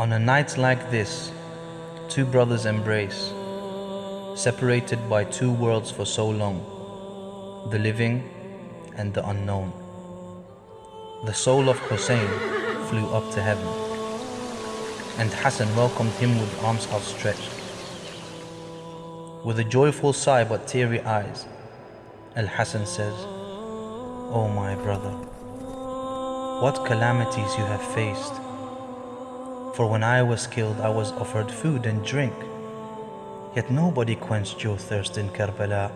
On a night like this, two brothers embrace, separated by two worlds for so long the living and the unknown. The soul of Hussein flew up to heaven, and Hassan welcomed him with arms outstretched. With a joyful sigh but teary eyes, Al Hassan says, O oh my brother, what calamities you have faced. For when I was killed, I was offered food and drink, yet nobody quenched your thirst in Karbala.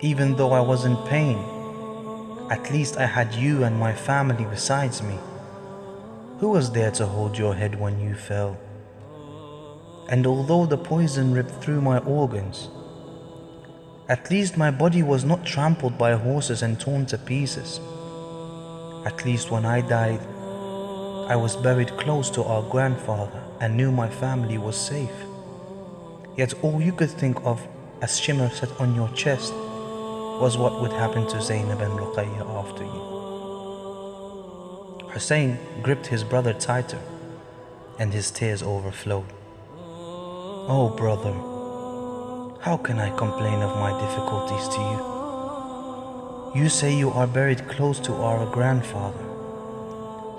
Even though I was in pain, at least I had you and my family besides me. Who was there to hold your head when you fell? And although the poison ripped through my organs, at least my body was not trampled by horses and torn to pieces. At least when I died, I was buried close to our grandfather and knew my family was safe. Yet all you could think of as Shimr set on your chest was what would happen to Zainab and Ruqayya after you. Hussein gripped his brother tighter and his tears overflowed. Oh brother, how can I complain of my difficulties to you? You say you are buried close to our grandfather,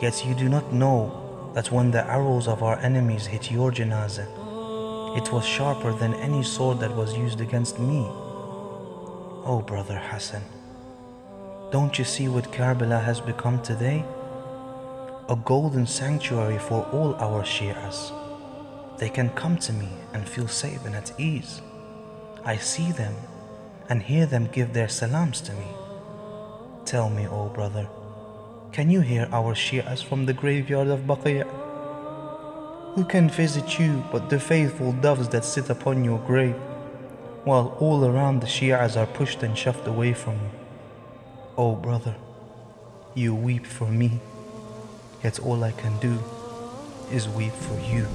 yet you do not know that when the arrows of our enemies hit your janazah, it was sharper than any sword that was used against me. Oh, brother Hassan, don't you see what Karbala has become today? A golden sanctuary for all our Shias. They can come to me and feel safe and at ease. I see them and hear them give their salams to me. Tell me, O oh brother, can you hear our Shias from the graveyard of Baqi'? Who can visit you but the faithful doves that sit upon your grave, while all around the Shias are pushed and shoved away from you? Oh brother, you weep for me, yet all I can do is weep for you.